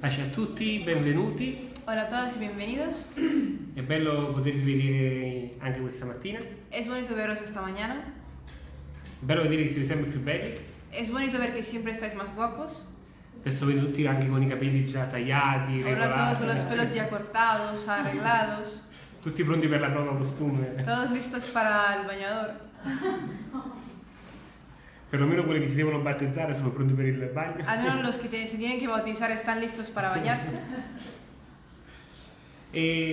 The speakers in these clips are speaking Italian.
Pace a tutti, benvenuti. Hola a todos y bienvenidos. È bello potervi vedere anche questa mattina. È Es bonito veros esta mañana. bello vedere che siete sempre più belli. Es bonito ver que siempre estáis más guapos. Adesso vedo tutti anche con i capelli già tagliati, Ahora todos con los pelos ya cortados, arreglados. Tutti pronti per la prova costume. Todos listos para el bañador. Perlomeno quelli che si devono battezzare sono pronti per il bagno. Al menos los que te- se tienen que bautizar están listos para bañarse. E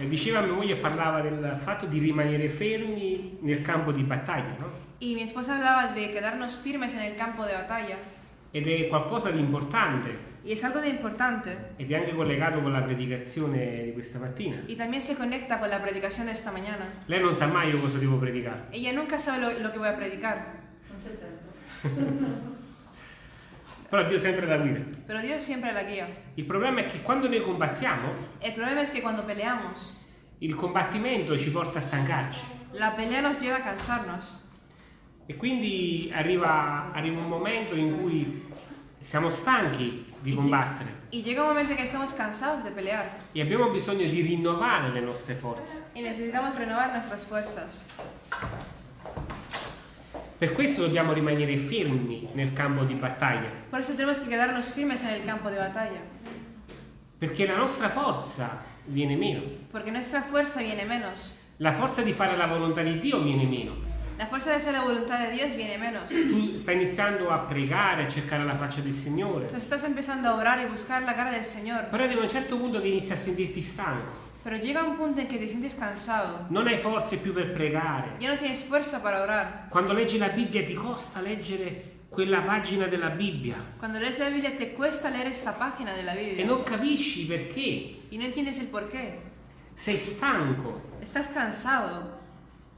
eh, diceva mia moglie parlava del fatto di rimanere fermi nel campo di battaglia, no? Y mi esposa hablaba de quedarnos firmes en el campo de batalla. Ed è qualcosa di importante Y es algo de importante. ed è anche collegato con la predicazione di questa mattina. Y también se conecta con la predicación de esta mañana. Lei non sa mai io cosa devo predicare. Ella nunca sabe lo, lo que voy a predicar. Però Dio sempre la guida. Pero Dios siempre la guía. Il problema è che quando noi combattiamo, El problema es que cuando peleamos, il combattimento ci porta a stancarci. la pelea nos lleva a cansarnos. E quindi arriva, arriva un momento in cui siamo stanchi di combattere Y llega un momento en que estamos cansados de pelear e abbiamo bisogno di rinnovare le nostre forze. y necesitamos renovar nuestras fuerzas. Per questo dobbiamo rimanere fermi nel campo di battaglia, Por eso tenemos que quedarnos firmes en el campo de batalla, perché la nostra forza viene meno. porque nuestra fuerza viene menos. La forza di fare la volontà di Dio viene meno. La fuerza de hacer la voluntad de Dios viene menos. Tu stai iniziando a pregare, a cercare la faccia del Signore, Tú estás empezando a orar y buscar la cara del Señor, però arriva un certo punto che inizi a sentirti stanco. Pero llega un punto en que te sientes cansado. Non hai forze più per pregare. Ya no tienes fuerza para orar. Quando leggi la Bibbia ti costa leggere quella pagina della Bibbia Cuando lees la Biblia te cuesta leer esta página de la e non capisci perché. y no entiendes el por qué. Sei stanco, Estás cansado,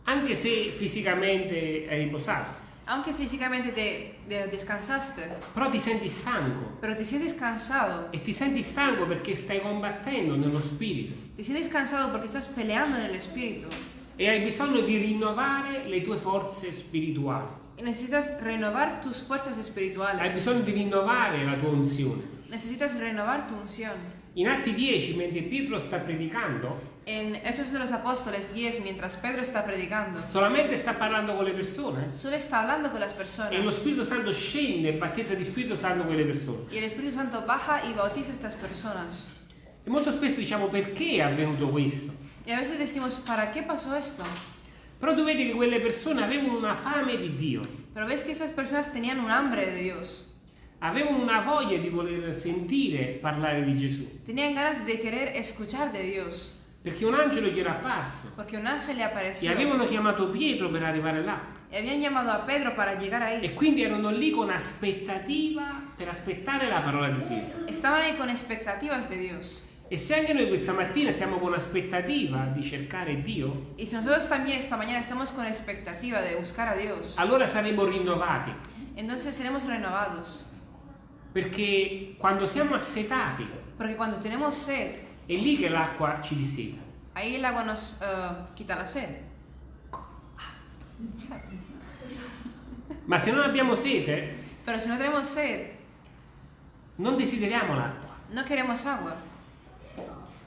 anche se fisicamente hai riposato, aunque físicamente te, te descansaste, però ti senti stanco. pero te sientes cansado. E ti senti stanco perché stai combattendo nello spirito Te sientes cansado porque estás peleando en el espíritu e hai bisogno di rinnovare le tue forze spirituali. y necesitas renovar tus fuerzas Hai espirituales. bisogno di rinnovare la tua unzione. Necesitas renovar tu unción. In Atti 10, mentre Pietro sta predicando, En Hechos de los Apóstoles 10, mientras Pedro está predicando, solamente sta parlando con le persone solo está hablando con las e lo personas Spirito Santo scende e battezza di Spirito Santo quelle persone. y el Espíritu Santo baja y bautiza a estas personas. E molto spesso diciamo perché è avvenuto questo. Y a veces decimos, ¿para qué pasó esto? Però tu vedi che quelle persone avevano una fame di Dio, Pero ves que estas personas tenían un hambre de Dios. avevano una voglia di voler sentire parlare di Gesù, Tenían ganas de querer escuchar de Dios. Perché un angelo gli era apparso Porque un ángel le e apareció. avevano chiamato Pietro per arrivare là. Y habían llamado a Pedro para llegar ahí. E quindi erano lì con aspettativa per aspettare la parola di Dio. Estaban ahí con expectativas de Dios. E se anche noi questa mattina siamo con aspettativa di cercare Dio, Y si nosotros también esta mañana estamos con expectativa de buscar a Dios, allora saremo rinnovati. entonces seremos renovados. Perché quando siamo assetati, Porque cuando tenemos sed, è lì che l'acqua ci disseta. ahí el agua nos eh, quita la sed. Ma se non abbiamo sete, Pero si no tenemos sed, non desideriamo l'acqua. no queremos agua.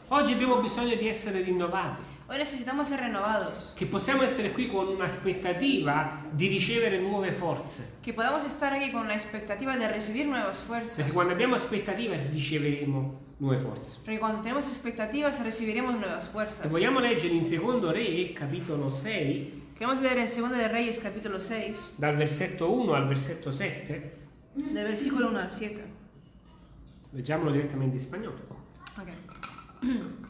Oggi abbiamo bisogno di essere rinnovati, Hoy necesitamos ser renovados. che possiamo essere qui con un'aspettativa di ricevere nuove forze. Que podamos estar aquí con la expectativa de recibir nuevas fuerzas. Perché quando abbiamo aspettativa riceveremo nuove forze. Porque cuando tenemos expectativas recibiremos nuevas E fuerzas. vogliamo leggere in secondo Re, capitolo 6, Queremos leer en 2 de Reyes capítulo 6, dal versetto 1 al versetto 7. del versículo 1 al 7. Leggiamolo direttamente in spagnolo. Ok.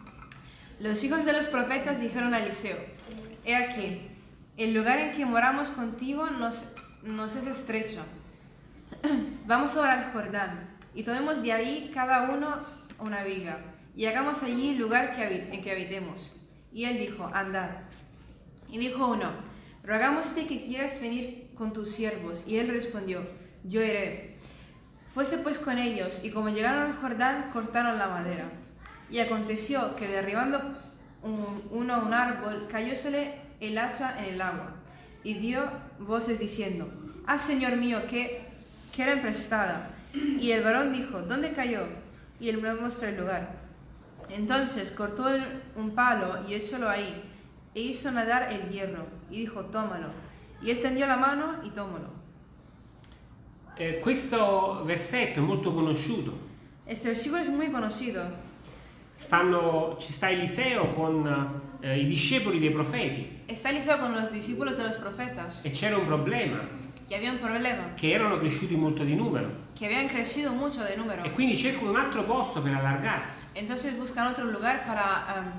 Los hijos de los profetas dijeron a Eliseo, He aquí, el lugar en que moramos contigo nos, nos es estrecho. Vamos ahora al Jordán, y tomemos de ahí cada uno una viga, y hagamos allí lugar que habi- en que habitemos. Y él dijo, Andad. Y dijo uno, Rogámoste que quieras venir con tus siervos. Y él respondió, Yo iré. Fuese pues con ellos, y como llegaron al Jordán, cortaron la madera. Y aconteció que derribando un- uno un árbol, cayósele el hacha en el agua, y dio voces diciendo, Ah, Señor mío, que, que era emprestada. Y el varón dijo, ¿dónde cayó? Y él me mostró el lugar. Entonces cortó el- un palo y echólo ahí, e hizo nadar el hierro, y dijo, tómalo. Y él tendió la mano y tómalo. Eh, questo versetto è molto conosciuto. Este versículo es muy conocido. Stanno- ci sta Eliseo con eh, i discepoli dei profeti Está Eliseo con los discípulos de los profetas, e c'era un problema, que había un problema, che erano cresciuti molto di numero que habían crecido mucho de número. e quindi cercano un altro posto per allargarsi. Entonces buscan otro lugar para, am,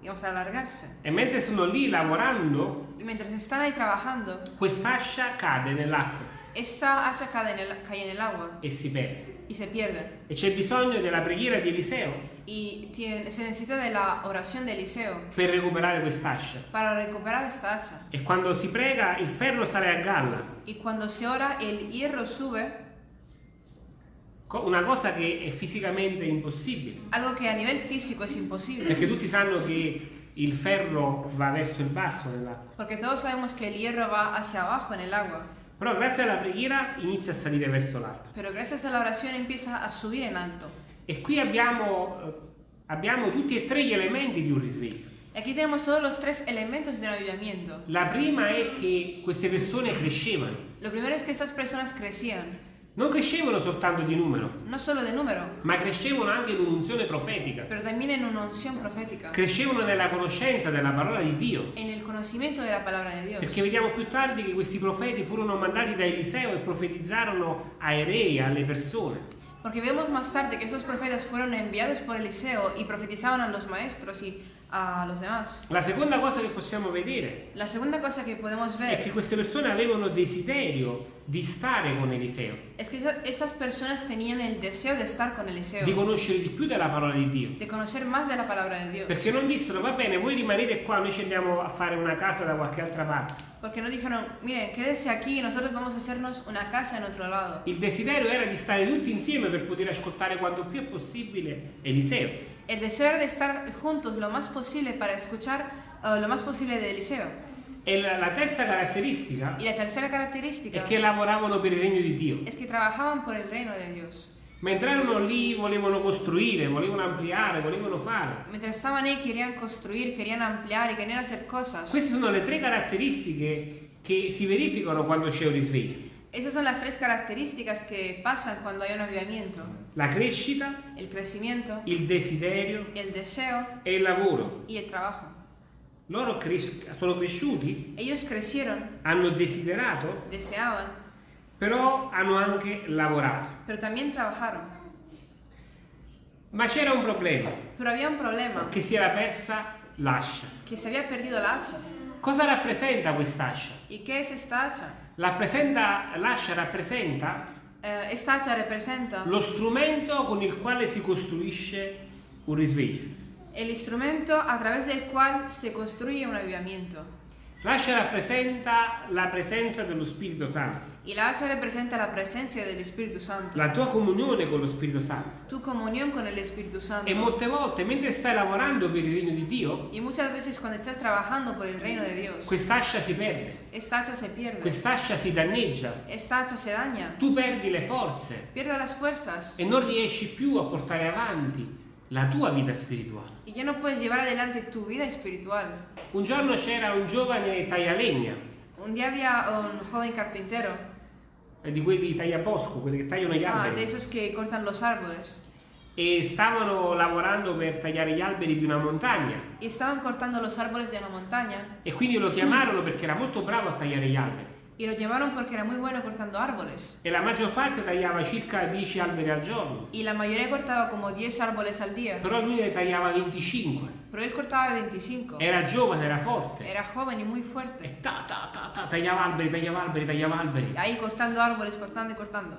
digamos, alargarse. E mentre sono lì lavorando, Y mientras están ahí trabajando, quest'ascia cade nell'acqua esta hacha cae en el, cae en el agua e si perde. Y se pierde. E c'è bisogno della preghiera di Eliseo Y tiene- se necesita de la oración de Eliseo per recuperare quest'ascia. para recuperar esta hacha. E quando si prega il ferro sale a galla, Y cuando se ora, el hierro sube, co- una cosa che è fisicamente impossibile. algo que a nivel físico es imposible. Perché tutti sanno che il ferro va verso il basso nell'acqua. Porque todos sabemos que el hierro va hacia abajo en el agua. Però grazie alla preghiera inizia a salire verso l'alto. Pero gracias a la oración empieza a subir en alto. E qui abbiamo, eh, abbiamo tutti e tre gli elementi di un risveglio. Y aquí tenemos todos los tres elementos de un avivamiento. La prima è che queste persone crescevano. Lo primero es que estas personas crecían, Non crescevano soltanto di numero, no solo de número, ma crescevano anche in un'unzione profetica. pero también en una unción profética, Crescevano nella conoscenza della parola di Dio. en el conocimiento de la palabra de Dios. Perché vediamo più tardi che questi profeti furono mandati da Eliseo e profetizzarono ai re, alle persone. Porque vemos más tarde que estos profetas fueron enviados por Eliseo y profetizaban a los maestros y a los demás. La seconda cosa che possiamo vedere La segunda cosa que podemos è che ver queste persone avevano desiderio di stare con Eliseo, es que esa- estas personas tenían el deseo de estar con di Eliseo, conoscere di più della parola di Dio. de conocer más de la palabra de Dios. Perché non dissero, va bene, voi rimanete qua, noi ci andiamo a fare una casa da qualche altra parte. Porque no dijeron, miren, quédese aquí y nosotros vamos a hacernos una casa en otro lado. Il desiderio era di stare tutti insieme per poter ascoltare quanto più è possibile Eliseo. El deseo de estar juntos lo más posible para escuchar eh, lo más posible de Eliseo. E la, la terza caratteristica Y la tercera è característica che lavoravano per il regno di Dio. es que trabajaban por el reino de Dios. Mentre erano lì volevano costruire, volevano ampliare, volevano fare. Mientras estaban ahí querían construir, querían ampliar y querían hacer cosas. Queste sono le tre caratteristiche che si verificano quando c'è un risveglio. Esas son las tres características que pasan cuando hay un avivamiento. La crescita, El crecimiento, il desiderio el deseo e il lavoro. y el trabajo. Loro cres- sono cresciuti, Ellos crecieron, hanno desiderato, deseaban, però hanno anche lavorato. pero también trabajaron. Ma c'era un problema, Pero había un problema, che si era persa l'ascia. que se había perdido la hacha. Cosa rappresenta quest'ascia? ¿Y qué es esta hacha? Rappresenta- l'ascia rappresenta Eh, hacha representa lo strumento con il quale si costruisce un risveglio. el instrumento a través del cual se construye un avivamiento. L'ascia rappresenta la presenza dello Spirito Santo, Y la hacha representa la presencia del Espíritu Santo, la tua comunione con lo Spirito Santo. tu comunión con el Espíritu Santo. E molte volte, mentre stai lavorando per il regno di Dio, Y muchas veces cuando estás trabajando por el reino de Dios, quest'ascia si perde, esta hacha se pierde, quest'ascia si danneggia, esta hacha se daña, tu perdi le forze. Pierde las fuerzas. E non riesci più a portare avanti la tua vita spirituale. y ya no puedes llevar adelante tu vida espiritual. Un giorno c'era un giovane taglialegna, Un día había un joven carpintero, eh, di quelli tagliabosco, quelli che tagliano gli ah, de alberi, esos que cortan los árboles, e stavano lavorando per tagliare gli alberi di una montagna. y estaban cortando los árboles de una montaña E quindi lo chiamarono perché era molto bravo a tagliare gli alberi. Y lo llamaron porque era muy bueno cortando árboles. E la maggior parte tagliava circa 10 alberi al giorno, Y la mayoría cortaba como 10 árboles al día, però lui ne tagliava 25. pero él cortaba 25. Era giovane, era forte. Era joven y muy fuerte. E ta ta ta ta tagliava alberi, tagliava alberi, tagliava alberi. Ahí cortando árboles, cortando y cortando.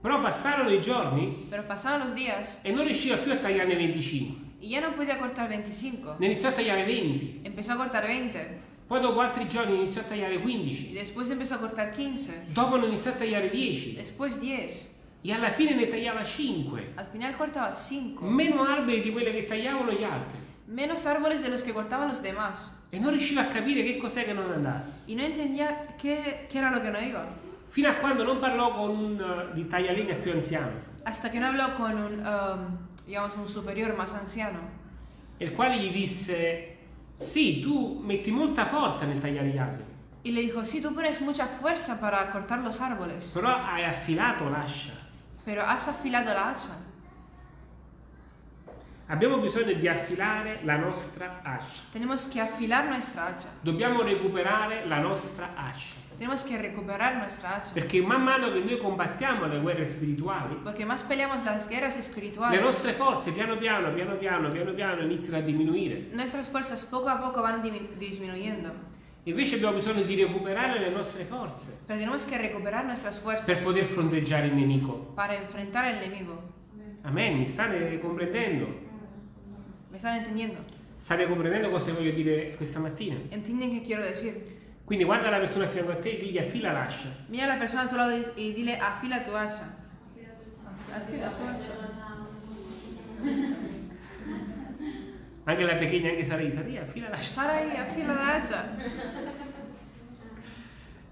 Però passarono i giorni Pero pasaron los días e non riusciva più a tagliarne 25. y ya no podía cortar 25. Ne iniziò a tagliare 20. Empezó a cortar 20 Poi dopo altri giorni iniziò a tagliare y 15. después empezó a cortar 15. Dopo ne iniziò a tagliare 10. Después 10. E alla fine ne tagliava 5. Al final cortaba 5. Meno alberi di quelli che tagliavano gli altri. Menos árboles de los que cortaban los demás. E non riusciva a capire che cos'è che non andasse. Y no entendía qué, qué era lo que no iba. Fino a quando non parlò con un uh, di taglialegna più anziano. hasta que no habló con un, um, digamos, un superior más anciano, il quale gli disse, sì, tu metti molta forza nel tagliare gli alberi, y le dijo, sí, tú pones mucha fuerza para cortar los árboles, però hai affilato l'ascia. pero has afilado la hacha. Abbiamo bisogno di affilare la nostra ascia. Tenemos que afilar nuestra hacha. Dobbiamo recuperare la nostra ascia. Tenemos que recuperar nuestra hacha. Perché man mano che noi combattiamo le guerre spirituali, Porque más peleamos las guerras le espirituales, nostre forze piano piano, piano piano, piano piano iniziano a diminuire. nuestras fuerzas poco a poco van dimi- disminuyendo. Invece abbiamo bisogno di recuperare le nostre forze Pero tenemos que recuperar nuestras per fuerzas poter fronteggiare il nemico. para enfrentar al enemigo. Amen, mi state comprendendo? ¿Me están entendiendo? State comprendendo cosa voglio dire questa mattina? ¿Entienden qué quiero decir? Quindi guarda la persona a fianco a te e digli affila l'ascia. Mira la persona a tu lado y y dile, afila tu hacha. Afila tu hacha. Anche la pequeña, anche Sarai, Sarai, affila l'ascia. Sarai, afila la hacha.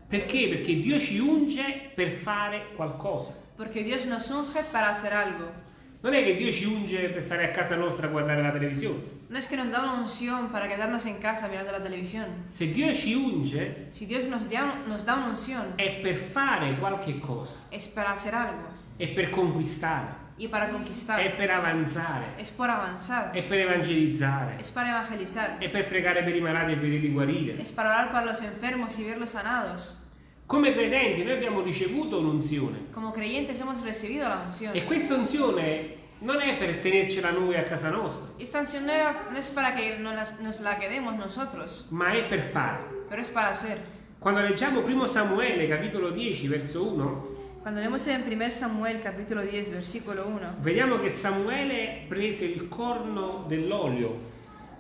Perché? Perché Dio ci unge per fare qualcosa. Porque Dios nos unge para hacer algo. Non è che Dio ci unge per stare a casa nostra a guardare la televisione. No es que nos da una unción para quedarnos en casa mirando la televisión. Se Dio ci unge Si Dios nos da, nos da una unción, è per fare qualche cosa, es para hacer algo è per conquistare, y para è conquistar. per avanzare, Es por avanzar. è per evangelizzare, Es para evangelizar. è per pregare per i malati e vederli guarire. Es para orar para los enfermos y verlos sanados. Come credenti noi abbiamo ricevuto un'unzione Como creyentes hemos recibido la e questa unzione non è per tenercela noi a casa nostra, Esta unción no, es para que nos, la quedemos nosotros, ma è per fare. pero es para hacer. Quando leggiamo 1 Samuele capitolo 10 verso 1, Cuando leemos en 1 Samuel capítulo 10 versículo 1, vediamo che Samuele prese il corno dell'olio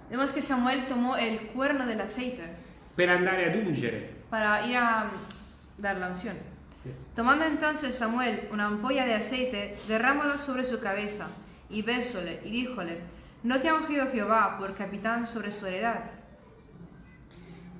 vemos que Samuel tomó el cuerno del aceite per andare ad ungere. para ir a mm, dar la unción. Tomando entonces Samuel una ampolla de aceite, derrámalo sobre su cabeza, y bésole, y díjole, ¿no te ha ungido Jehová por capitán sobre su heredad?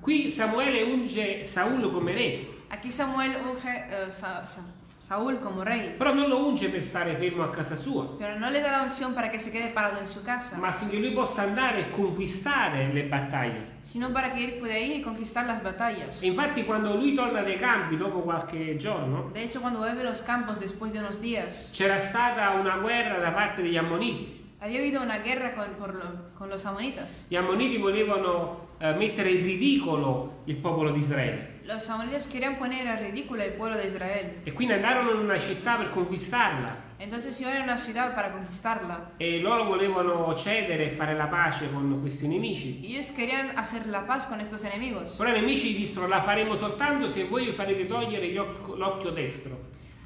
Qui Samuele unge Saulo come re, Aquí Samuel unge eh, Sa- Sa- Saúl como rey, però non lo unge per stare fermo a casa sua, pero no le da la unción para que se quede parado en su casa, ma affinché lui possa andare e conquistare le battaglie. sino para que él pueda ir y conquistar las batallas. E infatti quando lui torna dai campi dopo qualche giorno, De hecho, cuando vuelve a los campos después de unos días, c'era stata una guerra da parte degli Ammoniti. había habido una guerra con, lo- con los amonitas. Gli Ammoniti volevano eh, mettere in ridicolo il popolo di Israele Los amonitas querían poner a ridículo el pueblo de Israel. e quindi andarono in una città per conquistarla Entonces iban a una ciudad para conquistarla. e loro volevano cedere e fare la pace con questi nemici. Y ellos querían hacer la paz con estos enemigos. Però i nemici dissero la faremo soltanto se voi farete togliere gli oc- l'occhio destro.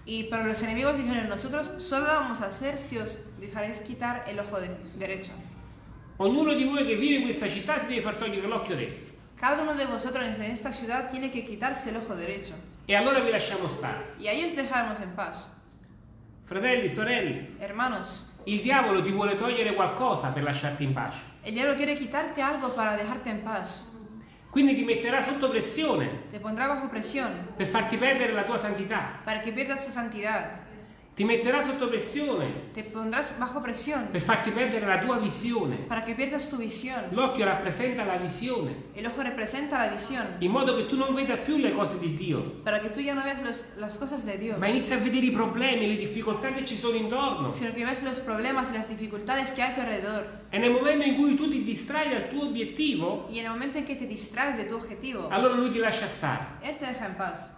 Y pero los enemigos dijeron, nosotros solo lo vamos a hacer si os dejaréis quitar el ojo de- derecho. Ognuno di voi che vive in questa città si deve far togliere l'occhio destro. Cada uno de vosotros en esta ciudad tiene que quitarse el ojo derecho. E allora vi lasciamo stare. Y a ellos dejaremos en paz. Fratelli, sorelle, Hermanos, il diavolo ti vuole togliere qualcosa per lasciarti in pace. el diablo quiere quitarte algo para dejarte en paz. Quindi ti metterà sotto pressione Te pondrá bajo presión per farti perdere la tua santità. para que pierdas tu santidad. Ti metterà sotto pressione Te pondrás bajo presión per farti perdere la tua visione. para que pierdas tu visión. L'occhio rappresenta la visione, El ojo representa la visión in modo che tu non veda più le cose di Dio, para que tú ya no veas los- las cosas de Dios, ma inizi a vedere i problemi, le difficoltà che ci sono intorno. sino que ves los problemas y las dificultades que hay a tu alrededor. E nel momento in cui tu ti distrai dal tuo obiettivo, Y en el momento en que te distraes de tu objetivo, allora lui ti lascia stare. Él te deja en paz.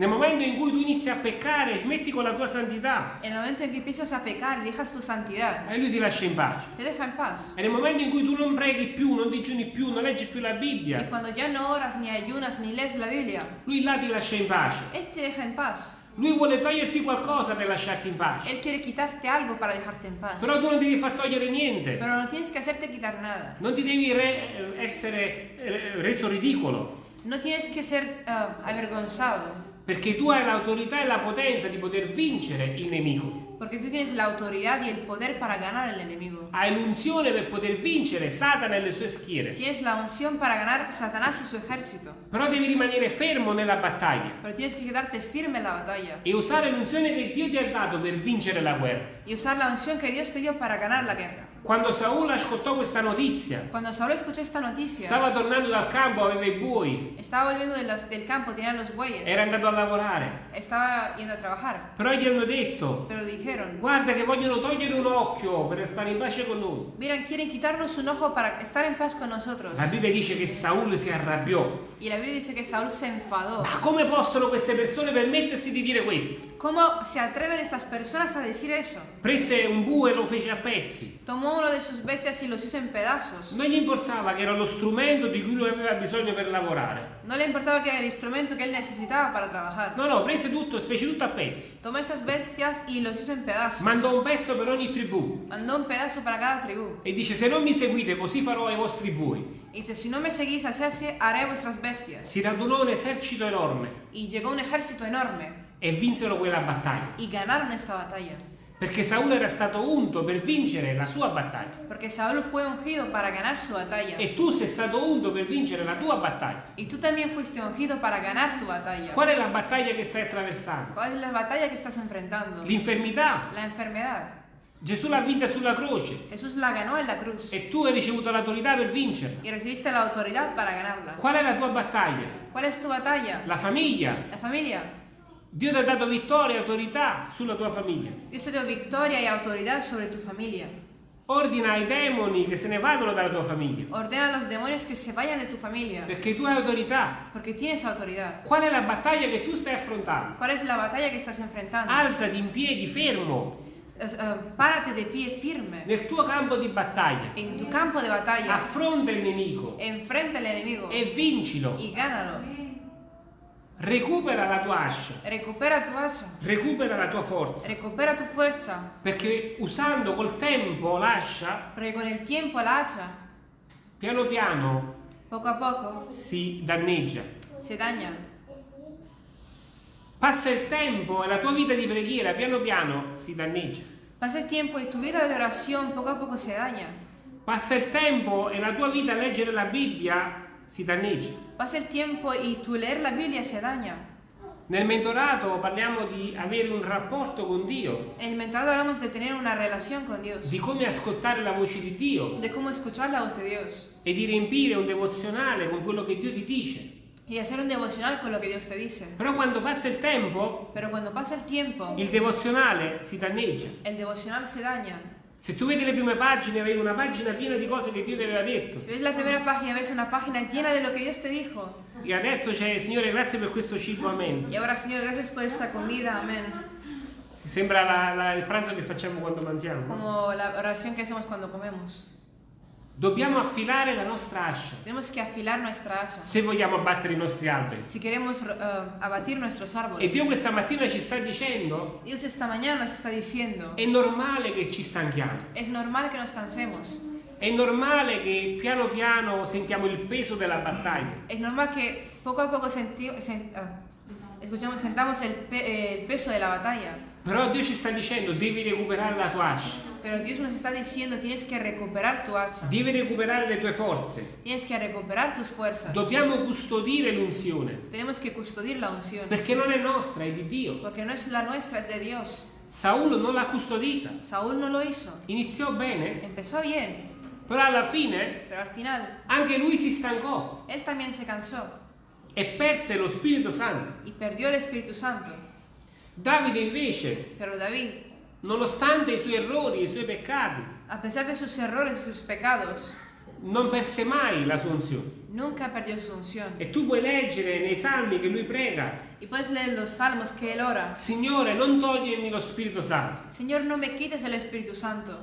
Nel momento in cui tu inizi a peccare, smetti con la tua santità, En el momento en que empiezas a pecar y dejas tu santidad, e lui ti lascia in pace. te deja en paz. E nel momento in cui tu non preghi più, non digiuni più, non leggi più la Bibbia, cuando ya no oras, ni ayunas, ni lees la Biblia, lui là ti lascia in pace. Él te deja en paz. Lui vuole toglierti qualcosa per lasciarti in pace. Él quiere quitarte algo para dejarte en paz. Però tu non devi far togliere niente. Pero no tienes que hacerte quitar nada. Non ti devi re- essere eh, reso ridicolo. No tienes que ser ah, avergonzado. Perché tu hai l'autorità e la potenza di poter vincere il nemico. Porque tú tienes la autoridad y el poder para ganar al enemigo. Hai l'unzione per poter vincere Satana e le sue schiere. Tienes la unción para ganar Satanás y su ejército. Però devi rimanere fermo nella battaglia Pero tienes que quedarte firme en la batalla e usare l'unzione che Dio ti ha dato per vincere la guerra. y usar la unción que Dios te dio para ganar la guerra. Quando Saul ascoltò questa notizia, noticia, stava tornando dal campo, aveva i buoi, los- del campo, tenía los bueyes, era andato a lavorare. a. Però gli hanno detto, dijeron, guarda che vogliono togliere un occhio per stare in pace con noi. miren, quieren quitarnos un ojo para estar en paz con nosotros. La Bibbia dice che Saul si arrabbiò. Y la Biblia dice que Saúl se enfadó. Ma come possono queste persone permettersi di dire questo? ¿Cómo se atreven estas personas a decir eso? Prese un bue e lo fece a pezzi. Tomó uno de sus bestias y los hizo en pedazos. Non gli importava che era lo strumento di cui lui aveva bisogno per lavorare. No le importaba que era el instrumento que él necesitaba para trabajar. No, no, prese tutto, fece tutto a pezzi. Tomó esas bestias y los hizo en pedazos. Mandò un pezzo per ogni tribù. Mandó un pedazo para cada tribu. E dice, se non mi seguite, così farò ai vostri bui. Y dice, si no me seguís así haré vuestras bestias. Si radunò un esercito enorme Y llegó un ejército enorme e vinsero quella battaglia. y ganaron esta batalla. Perché Saul era stato unto per vincere la sua battaglia. Porque Saúl fue ungido para ganar su batalla. E tu sei stato unto per vincere la tua battaglia. Y tú también fuiste ungido para ganar tu batalla. Qual è la battaglia che stai attraversando? ¿Cuál es la batalla que estás enfrentando? L'infermità. La enfermedad. Gesù l'ha vinta sulla croce e tu hai ricevuto l'autorità per vincerla. la. Qual è la tua battaglia? ¿Cuál es tu batalla? La famiglia. La familia. Dio ti ha dato vittoria e autorità sulla tua famiglia. Dios te dio victoria y autoridad sobre tu familia. Ordina ai demoni che se ne vadano dalla tua famiglia. Ordena a los demonios que se vayan de tu familia. Perché tu hai autorità. Porque tienes autoridad. Qual è la battaglia che tu stai affrontando? ¿Cuál es la batalla que estás enfrentando? Alzati in piedi, fermo, Eh, eh, párate de pie firme nel tuo campo di battaglia. en tu campo de batalla. Affronta il nemico Enfrenta al enemigo e vincilo. y gánalo. Recupera la tua ascia. Recupera tu hacha. Recupera la tua forza. Recupera tu fuerza. Perché usando col tempo l'ascia, Porque con el tiempo la hacha, piano piano poco a poco, si danneggia. se daña. Passa il tempo e la tua vita di preghiera piano piano si danneggia. Pasa el tiempo y tu vida de oración poco a poco se daña. Passa il tempo e la tua vita a leggere la Bibbia si danneggia. Pasa el tiempo y tu leer la Biblia se daña. Nel mentorato parliamo di avere un rapporto con Dio, En el mentorado hablamos de tener una relación con Dios, di come ascoltare la voce di Dio de cómo escuchar la voz de Dios e di riempire un devozionale con quello che Dio ti dice. y hacer un devocional con lo que Dios te dice. Però quando passa il tempo, Pero cuando pasa el tiempo, il devozionale si danneggia. el devocional se daña. Se tu vedi le prime pagine, avevi una pagina piena di cose che Dio ti aveva detto. Si ves la primera página, ves una página llena de lo que Dios te dijo. E adesso c'è, Signore, grazie per questo cibo, amen. Y ahora, Señor, gracias por esta comida, amén. Sembra la- la- il pranzo che facciamo quando mangiamo. no? Como la oración que hacemos cuando comemos. Dobbiamo affilare la nostra ascia se vogliamo abbattere i nostri alberi. Si queremos eh, abatir nuestros E árboles. Dio questa mattina ci sta dicendo, Dios esta mañana nos está diciendo, è normale che ci stanchiamo. es normal que nos cansemos. È normale che piano piano sentiamo il peso della battaglia. Es normal que poco a poco senti- sen- ah, escuchamos, sentamos el, pe- peso de la Però Dio ci sta dicendo, devi recuperare la tua ascia, Pero Dios nos está diciendo, tienes que recuperar tu hacha. devi recuperare le tue forze. Tienes que recuperar tus fuerzas. Dobbiamo custodire l'unzione, Tenemos que custodir la unción. perché non è nostra, è di Dio. Porque no es la nuestra, es de Dios. Saulo non l'ha custodita. Saúl no lo hizo. Iniziò bene, Empezó bien, però alla fine pero al final anche lui si stancò él también se cansó e perse lo Spirito Santo. y perdió el Espíritu Santo. Davide invece, Pero David, nonostante i suoi errori, i suoi peccati, a pesar de sus errores sus pecados, non perse mai la sua unzione. nunca perdió su unción. E tu puoi leggere nei salmi che lui prega, Y puedes leer los salmos que él ora. Signore, non togliermi lo Spirito Santo. Señor, no me quites el Espíritu Santo.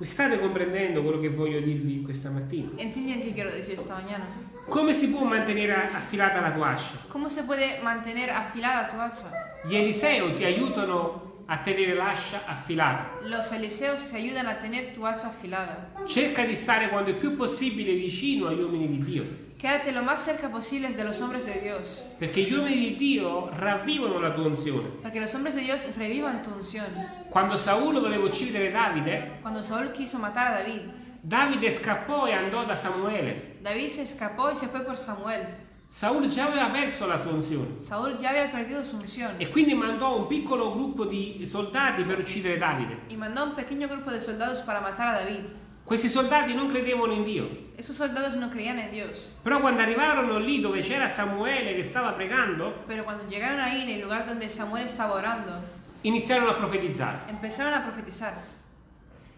Mi state comprendendo quello che voglio dirvi questa mattina? ¿Entienden qué quiero decir esta mañana? Come si può mantenere affilata la tua ascia? ¿Cómo se puede mantener afilada tu hacha? Gli Eliseo ti aiutano a tenere l'ascia affilata. Los Eliseos te ayudan a tener tu hacha afilada. Cerca di stare quando è più possibile vicino agli uomini di Dio, Quédate lo más cerca posible de los hombres de Dios, perché gli uomini di Dio ravvivano la tua unzione. porque los hombres de Dios revivan tu unción. Quando Saulo voleva uccidere Davide, Cuando Saúl quiso matar a David, Davide scappò e andò da Samuele. David se escapó y se fue por Samuel. Saul già aveva perso la sua unzione Saúl ya había perdido su unción e quindi mandò un piccolo gruppo di soldati per uccidere Davide. y mandó a un pequeño grupo de soldados para matar a David. Questi soldati non credevano in Dio, Esos soldados no creían en Dios, però quando arrivarono lì dove c'era Samuele che stava pregando, pero cuando llegaron ahí en el lugar donde Samuel estaba orando, iniziarono a profetizzare. empezaron a profetizar.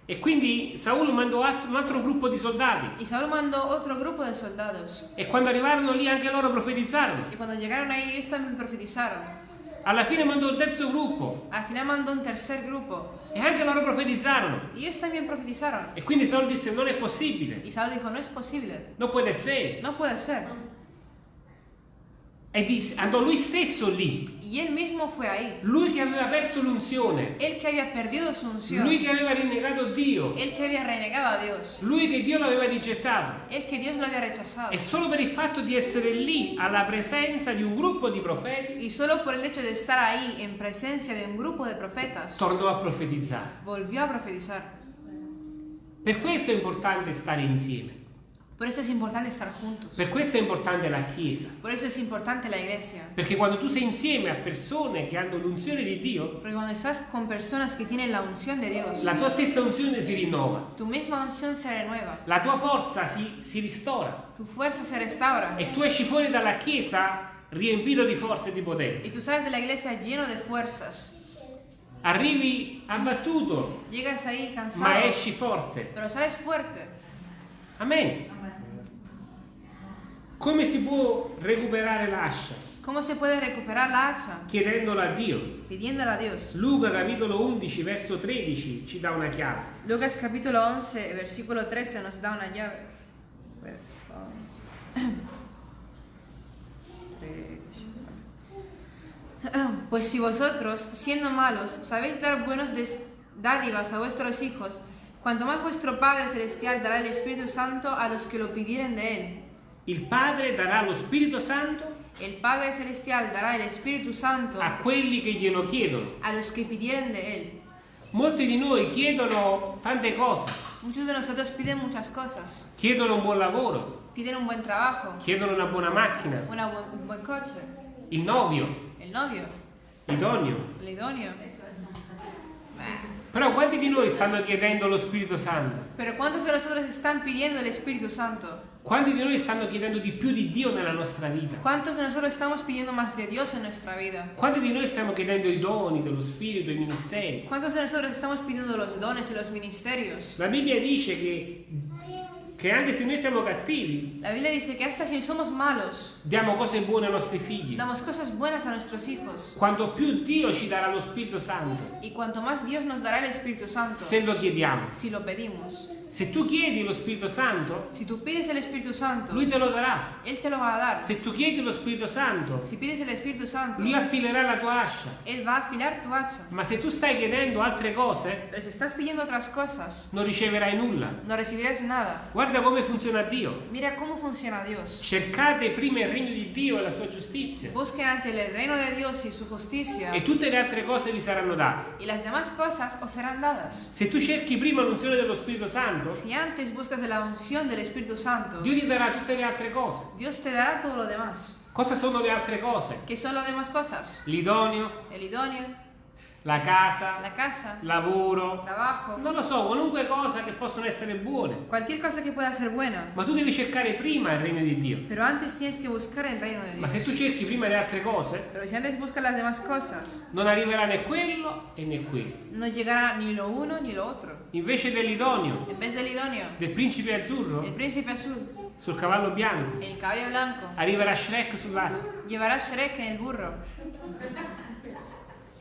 E quindi Saulo mandò altro- un altro gruppo di soldati Y Saúl mandó otro grupo de soldados. e quando arrivarono lì anche loro profetizzarono. Y cuando llegaron ahí ellos también profetizaron. Alla fine mandò il terzo gruppo Al final mandó un tercer grupo. E anche loro profetizzarono. Y ellos también profetizaron. E quindi Saulo disse non è possibile, Y Saúl dijo, no es posible. non può essere. No puede ser. E disse, andò lui stesso lì, Y él mismo fue ahí. lui che aveva perso l'unzione, Él que había perdido su unción. lui che aveva rinnegato Dio, Él que había renegado a Dios. lui che Dio l'aveva rigettato. Él que Dios lo había rechazado. E solo per il fatto di essere lì alla presenza di un gruppo di profeti, Y solo por el hecho de estar ahí en presencia de un grupo de profetas, tornò a profetizzare. volvió a profetizar. Per questo è importante stare insieme, Por eso es importante estar juntos. per questo è importante la Chiesa. Por eso es importante la iglesia. Perché quando tu sei insieme a persone che hanno l'unzione di Dio, Porque cuando estás con personas que tienen la unción de Dios, la tua stessa unzione si rinnova, tu misma unción se renueva, la tua forza si, si ristora tu fuerza se restaura e tu esci fuori dalla Chiesa riempito di forza e di y potenza. tú sales de la iglesia lleno de fuerzas. Arrivi abbattuto, Llegas ahí ma cansado, esci forte. pero sales fuerte. Amen. Come si può recuperare l'ascia? ¿Cómo se puede recuperar la hacha? Chiedendolo a Dio. Pidiéndola a Dios. Luca capitolo 11 verso 13 ci dà una chiave. Lucas capítulo 11, versículo 13 nos da una llave. Pues si vosotros, siendo malos, sabéis dar buenos dádivas a vuestros hijos, cuanto más vuestro Padre Celestial dará el Espíritu Santo a los que lo pidieren de Él. Il Padre darà lo Spirito Santo El Padre Celestial dará el Espíritu Santo a quelli che glielo chiedono. a los que pidieren de Él. Molti di noi chiedono tante cose, Muchos de nosotros piden muchas cosas. chiedono un buon lavoro, Piden un buen trabajo, chiedono una buona macchina, una bu- un buen coche, il novio, el novio, idoneo. el idóneo. Però quanti di noi stanno chiedendo lo Spirito Santo? Pero ¿cuántos de nosotros están pidiendo el Espíritu Santo? Quanti di noi stanno chiedendo di più di Dio nella nostra vita? ¿Cuántos de nosotros estamos pidiendo más de Dios en nuestra vida? Quanti di noi stiamo chiedendo i doni dello Spirito, i ministeri? ¿Cuántos de nosotros estamos pidiendo los dones y los ministerios? La Bibbia dice che, che anche se noi siamo cattivi, La Biblia dice que hasta si somos malos, diamo cose buone ai nostri figli. damos cosas buenas a nuestros hijos. Quanto più Dio ci darà lo Spirito Santo, Y cuanto más Dios nos dará el Espíritu Santo, se lo chiediamo. si lo pedimos. Se tu chiedi lo Spirito Santo, Si tú pides el Espíritu Santo, Lui te lo darà. Él te lo va a dar. Se tu chiedi lo Spirito Santo, Si pides el Espíritu Santo, Lui affilerà la tua ascia. Él va a afilar tu hacha. Ma se tu stai chiedendo altre cose, Pero si estás pidiendo otras cosas, non riceverai nulla. no recibirás nada. Guarda come funziona Dio. Mira cómo funciona Dios. Cercate prima il regno di Dio e la sua giustizia. Busquen ante el reino de Dios y su justicia, E tutte le altre cose vi saranno date. y las demás cosas os serán dadas. Se tu cerchi prima l'unzione dello Spirito Santo, Si antes buscas la unción del Espíritu Santo, Dio ti darà tutte le altre cose. Dios te dará todo lo demás. Cosa sono le altre cose? ¿Qué son las demás cosas? L'idoneo, El idóneo, la casa, la casa, lavoro, trabajo, non lo so, qualunque cosa che possono essere buone. cualquier cosa que pueda ser buena. Ma tu devi cercare prima il regno di Dio. Pero antes tienes que buscar el reino de Ma se tu Dios. cerchi prima le altre cose, Pero si antes buscas las demás cosas, non arriverà né quello e né quello. no llegará ni lo uno ni lo otro. Invece dell'idoneo, En vez del idóneo, del principe azzurro, el príncipe azul, sul cavallo bianco, el cabello blanco, arriverà Shrek sull'asino. llevará Shrek en el burro.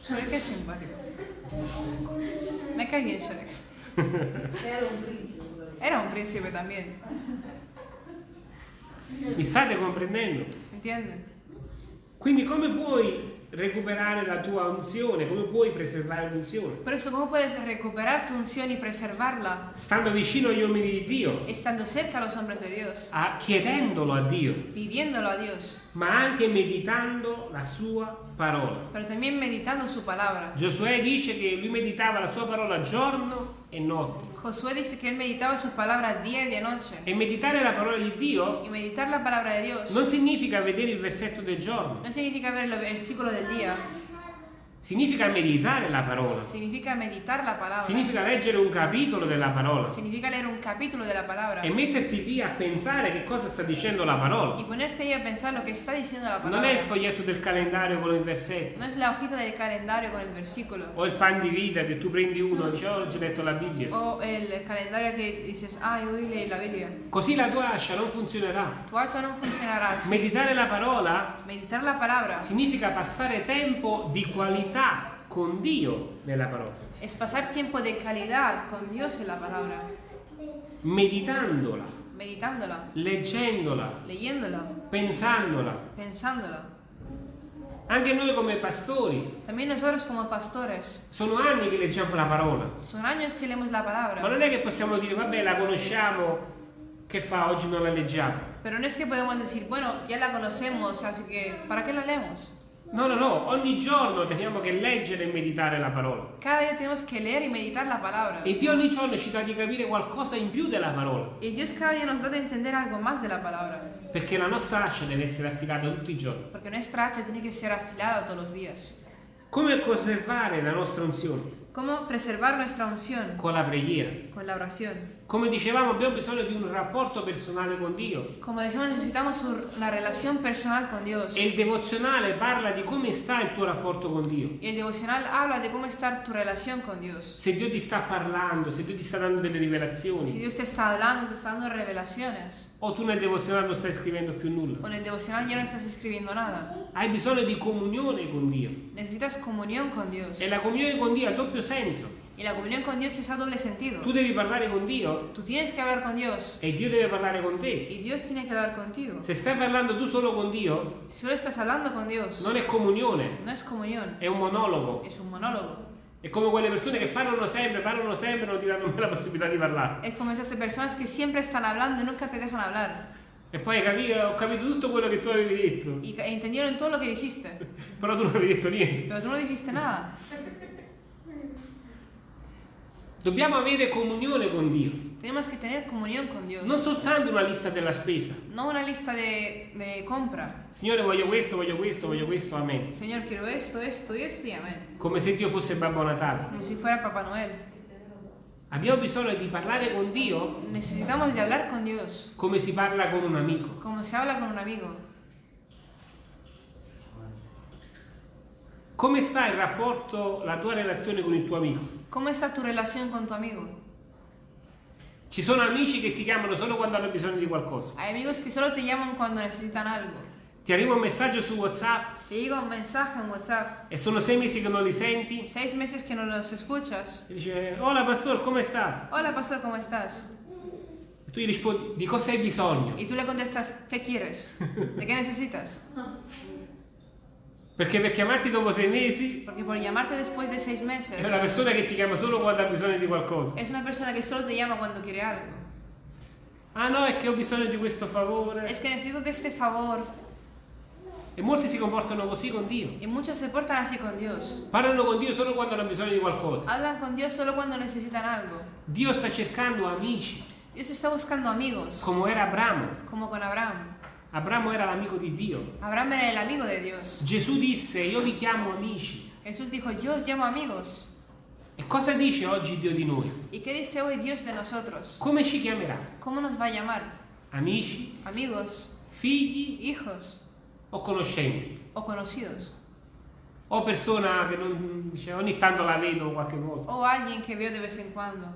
Shrek es simpático. Me cae bien Shrek. Era un príncipe también, Mi state comprendendo? ¿entienden? Quindi come puoi recuperare la tua unzione? Come puoi preservare l'unzione? Por eso, ¿cómo puedes recuperar tu unción y preservarla? Stando vicino agli uomini di Dio, Estando cerca a los hombres de Dios, a- chiedendolo a Dio, pidiéndolo a Dios, ma anche meditando la sua parola. pero también meditando su palabra. Giosuè dice che lui meditava la sua parola giorno e notte. Josué dice que él meditaba su palabra día y de noche. E meditare la parola di Dio Y meditar la palabra de Dios non significa vedere il versetto del giorno, no significa ver el versículo del día, significa meditare la parola, significa meditar la palabra, significa leggere un capitolo della parola significa leer un capítulo de la palabra e metterti lì a pensare che cosa sta dicendo la y parola. ponerte ahí a pensar lo que está diciendo la Non è il foglietto del calendario con il versetto No es la hojita del calendario con el versículo o il pan di vita che tu prendi uno e dici "Oh, oggi ho letto la Bibbia. o el calendario que dices, ah, hoy leí la Biblia. Così la tua ascia non funzionerà. Tu alza no funcionará así. Meditare la parola Meditar la palabra significa passare tempo di qualità con Dio nella parola, es pasar tiempo de calidad con Dios en la palabra, meditandola, meditándola, leggendola, leyéndola, pensandola. pensándola. Anche noi come pastori. También nosotros como pastores, sono anni che leggiamo la parola, son años que leemos la ma non è che possiamo dire vabbè la conosciamo, che fa? Oggi non la leggiamo. pero no es que podemos decir, bueno, ya la conocemos, así que ¿para qué la leemos? No, no, no, ogni giorno teniamo che leggere e meditare la parola. Cada día tenemos que leer y meditar la palabra. E Dio ogni giorno ci dà di capire qualcosa in più della parola, Y Dios cada día nos da de entender algo más de la palabra, perché la nostra ascia deve essere affilata tutti i giorni. porque nuestra hacha tiene que ser afilada todos los días. Come conservare la nostra unzione? ¿Cómo preservar nuestra unción? Con la preghiera. Con la oración. Come dicevamo, abbiamo bisogno di un rapporto personale con Dio. Como decimos, necesitamos un- una relación personal con Dios. E il devozionale parla di come sta il tuo rapporto con Dio. Y el devocional habla de cómo estar tu relación con Dios. Se Dio ti sta parlando, se Dio ti sta dando delle rivelazioni, Dios te está hablando, te está dando revelaciones, o tu nel devozionale non stai scrivendo più nulla. o en el devocional ya no estás escribiendo nada. Hai bisogno di comunione con Dio. Necesitas comunión con Dios. E la comunione con Dio ha doppio senso. Y la comunión con Dios es a doble sentido. Tu devi parlare con Dio Tú tienes que hablar con Dios e Dio deve parlare con te. y Dios tiene que hablar contigo. Se stai parlando tu solo con Dio, Si solo estás hablando con Dios, non è comunione, no es comunión, è un monologo. es un monólogo. È come quelle persone che parlano sempre, parlano sempre, non ti danno mai la possibilità di parlare. Es como esas personas que siempre están hablando y nunca te dejan hablar. E poi capito, ho capito tutto quello che tu avevi detto, Y ca- entendieron todo lo que dijiste, però tu non avevi detto niente. pero tú no dijiste nada. Dobbiamo avere comunione con Dio, Tenemos que tener comunión con Dios. non soltanto una lista della spesa. No una lista de, de compra. Signore, voglio questo, voglio questo, voglio questo, amen. Señor, quiero esto, esto y esto y amén. Come se Dio fosse Babbo Natale. Como si fuera Papá Noel. Abbiamo bisogno di parlare con Dio Necesitamos de hablar con Dios, come si parla con un amico. como se habla con un amigo. Come sta il rapporto, la tua relazione con il tuo amico? ¿Cómo está tu relación con tu amigo? Ci sono amici che ti chiamano solo quando hanno bisogno di qualcosa. Hay amigos que solo te llaman cuando necesitan algo. Ti arriva un messaggio su WhatsApp Te llega un mensaje en WhatsApp. e sono sei mesi che non li senti Seis meses que no los escuchas. e dice Hola pastor, come stai? Hola, pastor, ¿cómo estás? E tu gli rispondi di cosa hai bisogno? Y tú le contestas, ¿qué quieres? ¿De qué necesitas? Perché per chiamarti dopo sei mesi Porque por llamarte después de seis meses, è una persona che ti chiama solo quando ha bisogno di qualcosa. es una persona que solo te llama cuando quiere algo. Ah no, è che ho bisogno di questo favore. Es que necesito de este favor. E molti si comportano così con Dio. Y muchos se portan así con Dios. Parlano con Dio solo quando hanno bisogno di qualcosa. Hablan con Dios solo cuando necesitan algo. Dio sta cercando amici, Dios está buscando amigos, come era Abramo. como con Abraham. Abramo era l'amico di Dio. Abraham era el amigo de Dios. Gesù disse, io vi chiamo amici. Jesús dijo, yo os llamo amigos. E cosa dice oggi Dio di noi? ¿Y qué dice hoy Dios de nosotros? Come ci chiamerà? ¿Cómo nos va a llamar? Amici, Amigos, figli hijos o conoscenti? o conocidos. O persona che non, dice, ogni tanto la vedo qualche volta. O alguien que veo de vez en cuando.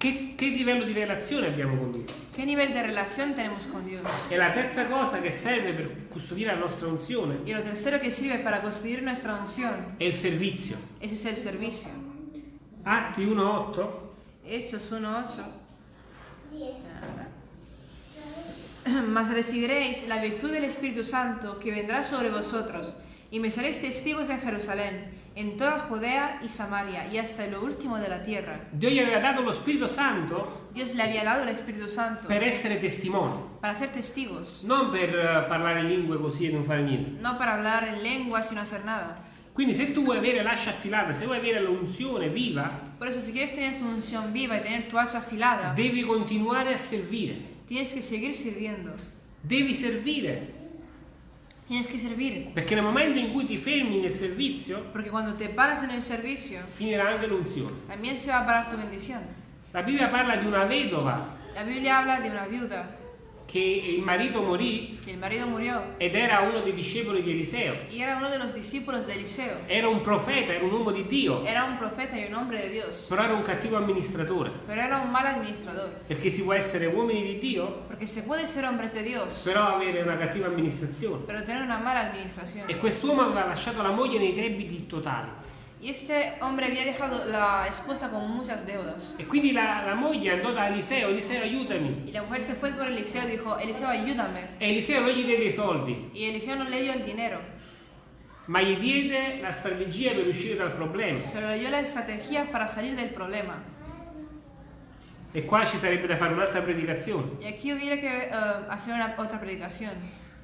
Che, che livello di relazione abbiamo con Dio? ¿Qué nivel de relación tenemos con Dios? E la terza cosa che serve per custodire la nostra unzione Y lo tercero que sirve para construir nuestra unción, è il servizio. ese es el servicio. Atti 1.8 Hechos 1.8. Mas recibiréis la virtud del Espíritu Santo que vendrá sobre vosotros, y me seréis testigos en Jerusalén, en toda Judea y Samaria, y hasta lo último de la tierra. Dio gli aveva dato lo Spirito Santo Dios le había dado el Espíritu Santo per essere testimoni, para ser testigos, non per eh, parlare lingue così e non fare niente. no para hablar en lengua sin hacer nada. Quindi se tu vuoi avere l'ascia affilata, se vuoi avere l'unzione viva, Por eso, si quieres tener tu unción viva y tener tu hacha afilada, devi continuare a servire. tienes que seguir sirviendo. Devi servire. Tienes que servir. Perché nel momento in cui ti fermi nel servizio, Porque cuando te paras en el servicio, finirà anche l'unzione. también se va a parar tu bendición. La Bibbia parla di una vedova La Biblia habla de una viuda che il marito morì que el marido murió ed era uno dei discepoli di Eliseo. y era uno de los discípulos de Eliseo. Era un profeta, era un uomo di Dio, Era un profeta y un hombre de Dios, però era un cattivo amministratore. pero era un mal administrador. Perché si può essere uomini di Dio, Porque se puede ser hombres de Dios, però avere una cattiva amministrazione. pero tener una mala administración. E quest'uomo aveva lasciato la moglie nei debiti totali. Y este hombre había dejado la esposa con muchas deudas. E quindi la, la moglie andò da Eliseo, Eliseo aiutami. Y la mujer se fue por Eliseo y dijo, Eliseo, ayúdame. E Eliseo non gli diede i soldi, Y Eliseo no le dio el dinero, ma gli diede la strategia per uscire dal problema. pero le dio la estrategia para salir del problema. E qua ci sarebbe da fare un'altra predicazione. Y aquí hubiera que eh, hacer una, otra predicación,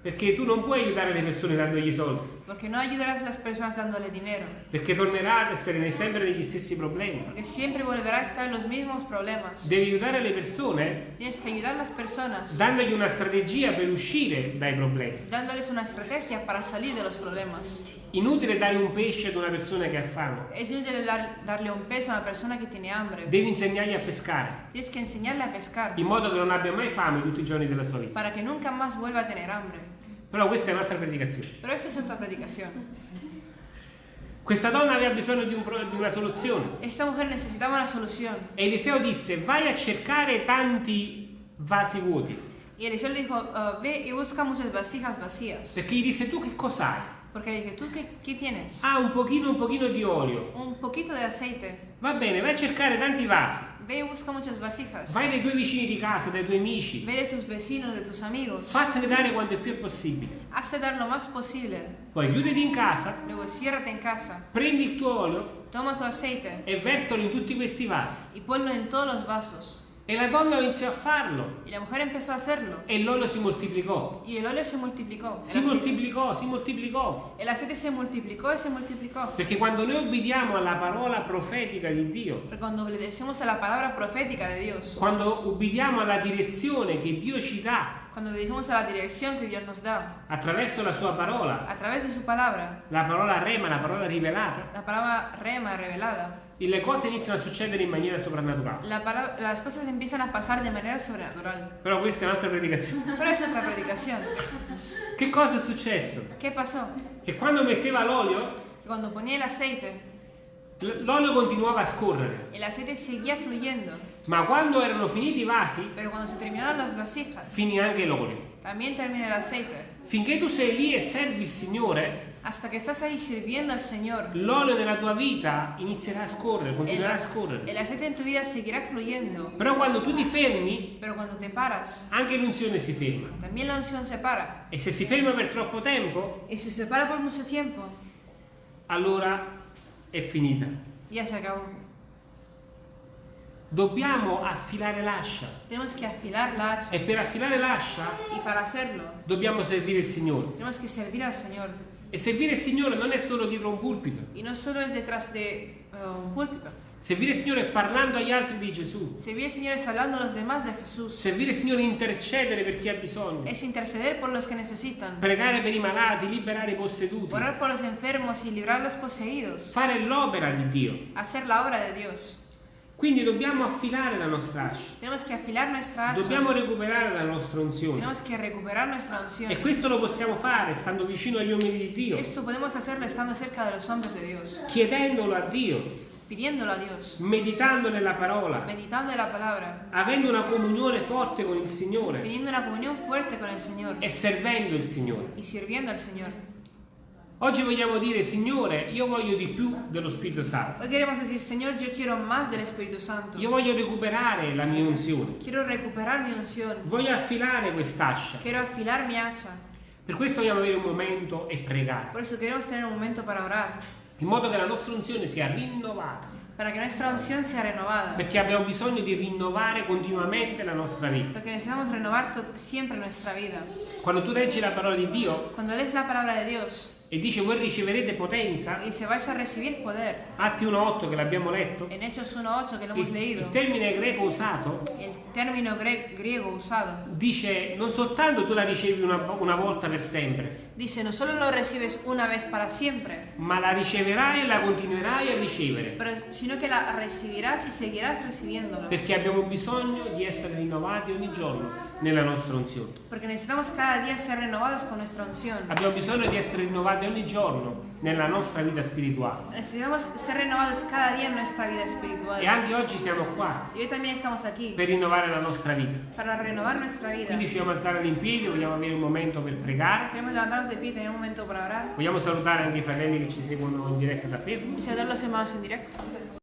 Perché tu non puoi aiutare le persone dandogli i soldi. Porque no ayudarás a las personas dándole dinero, Perché tornerà ad essere nei- sempre negli stessi problemi. porque siempre volverá a estar en los mismos problemas. Devi aiutare le persone Tienes que ayudar a las personas dandogli una strategia per uscire dai problemi. dándoles una estrategia para salir de los problemas. Inutile dare un pesce ad una persona che ha fame. Es inútil dar- darle un peso a una persona que tiene hambre. Devi insegnargli a pescare, Tienes que enseñarle a pescar in modo che non abbia mai fame tutti i giorni della sua vita. para que nunca más vuelva a tener hambre. Però questa è un'altra predicazione. Pero esta es otra predicación. Questa donna aveva bisogno di, un di una soluzione. Esta mujer necesitaba una solución. E Eliseo disse, vai a cercare tanti vasi vuoti. Y Eliseo le dijo, "Ah, ve y busca muchas vasijas vacías. Perché gli disse, tu che cosa hai? Porque le dije, ¿tú qué, qué tienes? Ah, un pochino, un pochino di olio. Un poquito de aceite. Va bene, vai a cercare tanti vasi. Ve busca muchas vasijas. Vai dai tuoi vicini di casa, dai tuoi amici. Ve de tus vecinos, de tus amigos. Fatene dare quanto è più possibile. Hazte dar lo más posible. Poi chiuditi in casa, Luego ciérrate en casa. prendi il tuo olio Toma tu aceite e versalo in tutti questi vasi. y ponlo en todos los vasos. E la donna iniziò a farlo. Y la mujer empezó a hacerlo. E l'olio si moltiplicò. Y el óleo se multiplicó. Si moltiplicò, si moltiplicò. el aceite se multiplicó y se multiplicó. Perché quando noi obbediamo alla parola profetica di Dio, Porque cuando obedecemos a la palabra profética de Dios, quando ubbidiamo alla direzione che Dio ci dà cuando obedecemos a la dirección que Dios nos da, attraverso la sua parola, a través de su palabra, la parola rema, la parola rivelata, la palabra rema revelada, e le cose iniziano a succedere in maniera soprannaturale. la las cosas empiezan a pasar de manera sobrenatural. Però questa è un'altra predicazione. Pero es otra predicación. Che cosa è successo? ¿Qué pasó? Che quando metteva l'olio, Que cuando ponía el aceite, l'olio continuava a scorrere, el aceite seguía fluyendo, ma quando erano finiti i vasi, vasijas, finì anche l'olio. Finché tu sei lì e servi il Signore, Hasta que estás ahí sirviendo al Señor, l'olio nella tua vita inizierà a scorrere, continuerà a scorrere. el aceite en tu vida seguirá fluyendo, Però quando tu ti fermi, paras, anche l'unzione si ferma. también la unción se para. E se si ferma per troppo tempo, si se para por mucho tiempo, allora è finita. ya se acabó. Dobbiamo affilare l'ascia Tenemos que afilar la hacha. e per affilare l'ascia Y para hacerlo, dobbiamo servire il Signore. tenemos que servir al Señor. E servire il Signore non è solo dietro un pulpito. Y no solo es detrás de uh, un púlpito. Servire il Signore è parlando agli altri di Gesù. Servir al Señor es hablando a los demás de Jesús. Servire il Signore è intercedere per chi ha bisogno. Es interceder por los que necesitan. Pregare per i malati, liberare i posseduti. Orar por los enfermos y librar a los poseídos. Fare l'opera di Dio. Hacer la obra de Dios. Quindi dobbiamo affilare la nostra ascia. Tenemos que afilar nuestra hacha. Dobbiamo recuperare la nostra unzione. Tenemos que recuperar nuestra unción. E questo lo possiamo fare stando vicino agli uomini di Dio, Esto podemos hacerlo estando cerca de los hombres de Dios, chiedendolo a Dio, pidiéndolo a Dios, meditando nella parola, meditando en la palabra, avendo una comunione forte con il Signore teniendo una comunión fuerte con el Señor e servendo il Signore. y sirviendo al Señor. Oggi vogliamo dire, Signore, io voglio di più dello Spirito Santo. Hoy queremos decir, Señor, yo quiero más del Espíritu Santo. Io voglio recuperare la mia unzione. Quiero recuperar mi unción. Voglio affilare quest'ascia. Quiero afilar mi hacha. Per questo vogliamo avere un momento e pregare, Por eso queremos tener un momento para orar. in modo che la nostra unzione sia rinnovata. Para que nuestra unción sea renovada. Perché abbiamo bisogno di rinnovare continuamente la nostra vita. Porque necesitamos renovar siempre nuestra vida. Quando tu leggi la parola di Dio Cuando lees la palabra de Dios e dice voi riceverete potenza, y se vais a recibir poder. Atti 1.8 che l'abbiamo letto, En Hechos 1.8 que lo hemos il, leído, il termine greco usato el término gre- griego usado dice non soltanto tu la ricevi una, una volta per sempre, dice, no solo lo recibes una vez para siempre, ma la riceverai e la continuerai a ricevere. pero, sino que la recibirás y seguirás recibiéndola. Perché abbiamo bisogno di essere rinnovati ogni giorno nella nostra unzione. Porque necesitamos cada día ser renovados con nuestra unción. Abbiamo bisogno di essere rinnovati ogni giorno nella nostra vita spirituale. Necesitamos ser renovados cada día en nuestra vida espiritual. E anche oggi siamo qua Y hoy también estamos aquí per rinnovare la nostra vita. para renovar nuestra vida. Quindi ci vogliamo alzare in piedi, vogliamo avere un momento per pregare. Queremos levantarnos de pie tener un momento para orar. Vogliamo salutare anche i fratelli che ci seguono in diretta da Facebook. Y saludar a los hermanos en directo.